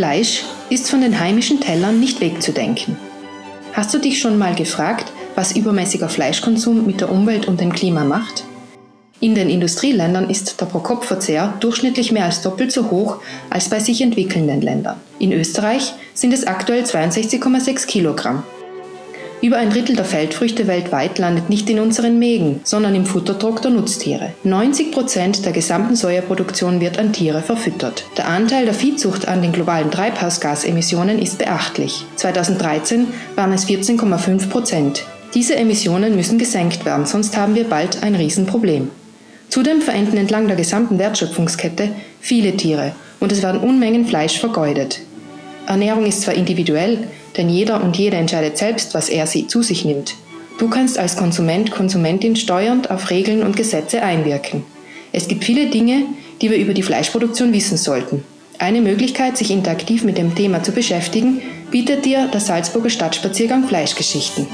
Fleisch ist von den heimischen Tellern nicht wegzudenken. Hast du dich schon mal gefragt, was übermäßiger Fleischkonsum mit der Umwelt und dem Klima macht? In den Industrieländern ist der Pro-Kopf-Verzehr durchschnittlich mehr als doppelt so hoch als bei sich entwickelnden Ländern. In Österreich sind es aktuell 62,6 Kilogramm. Über ein Drittel der Feldfrüchte weltweit landet nicht in unseren Mägen, sondern im Futterdruck der Nutztiere. 90 Prozent der gesamten Sojaproduktion wird an Tiere verfüttert. Der Anteil der Viehzucht an den globalen Treibhausgasemissionen ist beachtlich. 2013 waren es 14,5 Prozent. Diese Emissionen müssen gesenkt werden, sonst haben wir bald ein Riesenproblem. Zudem verenden entlang der gesamten Wertschöpfungskette viele Tiere und es werden Unmengen Fleisch vergeudet. Ernährung ist zwar individuell, denn jeder und jede entscheidet selbst, was er sie zu sich nimmt. Du kannst als Konsument, Konsumentin steuernd auf Regeln und Gesetze einwirken. Es gibt viele Dinge, die wir über die Fleischproduktion wissen sollten. Eine Möglichkeit, sich interaktiv mit dem Thema zu beschäftigen, bietet dir der Salzburger Stadtspaziergang Fleischgeschichten.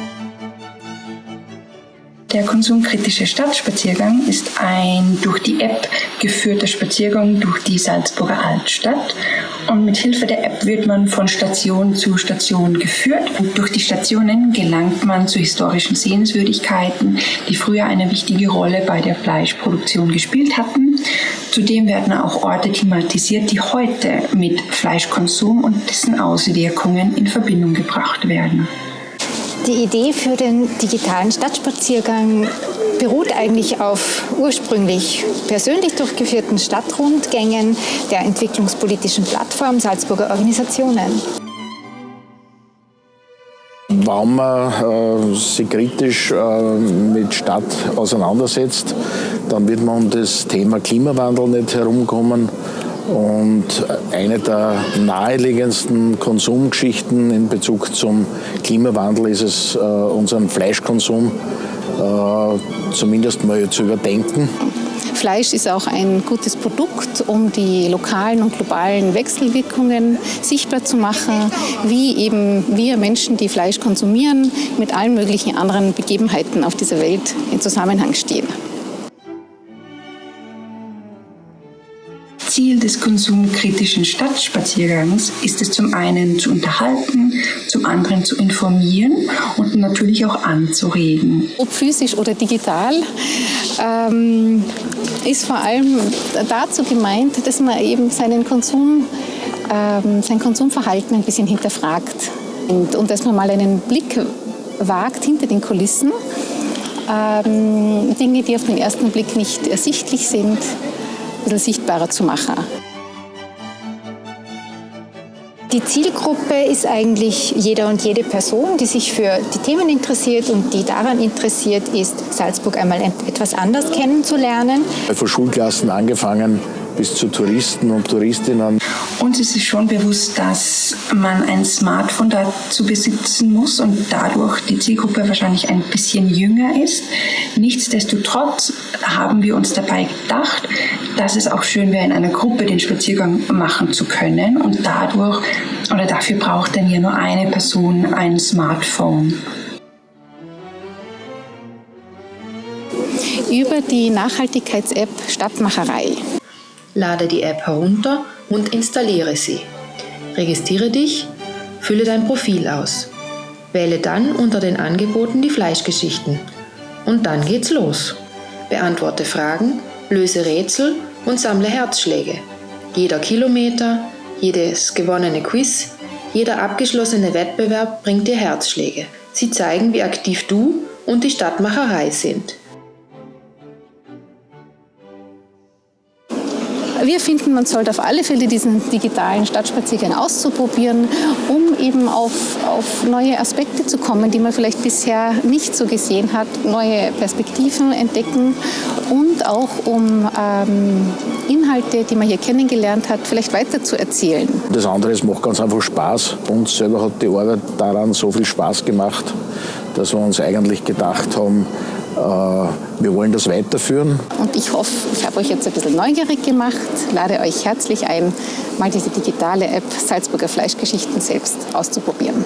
Der konsumkritische Stadtspaziergang ist ein durch die App geführter Spaziergang durch die Salzburger Altstadt. Und mit Hilfe der App wird man von Station zu Station geführt. Und durch die Stationen gelangt man zu historischen Sehenswürdigkeiten, die früher eine wichtige Rolle bei der Fleischproduktion gespielt hatten. Zudem werden auch Orte thematisiert, die heute mit Fleischkonsum und dessen Auswirkungen in Verbindung gebracht werden. Die Idee für den digitalen Stadtspaziergang beruht eigentlich auf ursprünglich persönlich durchgeführten Stadtrundgängen der entwicklungspolitischen Plattform Salzburger Organisationen. Warum man äh, sich kritisch äh, mit Stadt auseinandersetzt, dann wird man um das Thema Klimawandel nicht herumkommen. Und eine der naheliegendsten Konsumgeschichten in Bezug zum Klimawandel ist es, äh, unseren Fleischkonsum äh, zumindest mal zu überdenken. Fleisch ist auch ein gutes Produkt, um die lokalen und globalen Wechselwirkungen sichtbar zu machen, wie eben wir Menschen, die Fleisch konsumieren, mit allen möglichen anderen Begebenheiten auf dieser Welt in Zusammenhang stehen. Ziel des konsumkritischen Stadtspaziergangs ist es zum einen zu unterhalten, zum anderen zu informieren und natürlich auch anzuregen. Ob physisch oder digital, ähm, ist vor allem dazu gemeint, dass man eben seinen Konsum, ähm, sein Konsumverhalten ein bisschen hinterfragt und, und dass man mal einen Blick wagt hinter den Kulissen. Ähm, Dinge, die auf den ersten Blick nicht ersichtlich sind, bisschen sichtbarer zu machen. Die Zielgruppe ist eigentlich jeder und jede Person, die sich für die Themen interessiert und die daran interessiert ist, Salzburg einmal etwas anders kennenzulernen. Von Schulklassen angefangen bis zu Touristen und Touristinnen. Uns ist es schon bewusst, dass man ein Smartphone dazu besitzen muss und dadurch die Zielgruppe wahrscheinlich ein bisschen jünger ist. Nichtsdestotrotz haben wir uns dabei gedacht, dass es auch schön wäre, in einer Gruppe den Spaziergang machen zu können und dadurch oder dafür braucht dann ja nur eine Person ein Smartphone. Über die Nachhaltigkeits-App Stadtmacherei Lade die App herunter und installiere sie. Registriere dich, fülle dein Profil aus. Wähle dann unter den Angeboten die Fleischgeschichten. Und dann geht's los. Beantworte Fragen, löse Rätsel und sammle Herzschläge. Jeder Kilometer, jedes gewonnene Quiz, jeder abgeschlossene Wettbewerb bringt dir Herzschläge. Sie zeigen, wie aktiv du und die Stadtmacherei sind. Wir finden, man sollte auf alle Fälle diesen digitalen Stadtspaziergang auszuprobieren, um eben auf, auf neue Aspekte zu kommen, die man vielleicht bisher nicht so gesehen hat, neue Perspektiven entdecken und auch um ähm, Inhalte, die man hier kennengelernt hat, vielleicht weiter zu erzählen. Das andere, es macht ganz einfach Spaß. Uns selber hat die Arbeit daran so viel Spaß gemacht, dass wir uns eigentlich gedacht haben, wir wollen das weiterführen. Und ich hoffe, ich habe euch jetzt ein bisschen neugierig gemacht, lade euch herzlich ein, mal diese digitale App Salzburger Fleischgeschichten selbst auszuprobieren.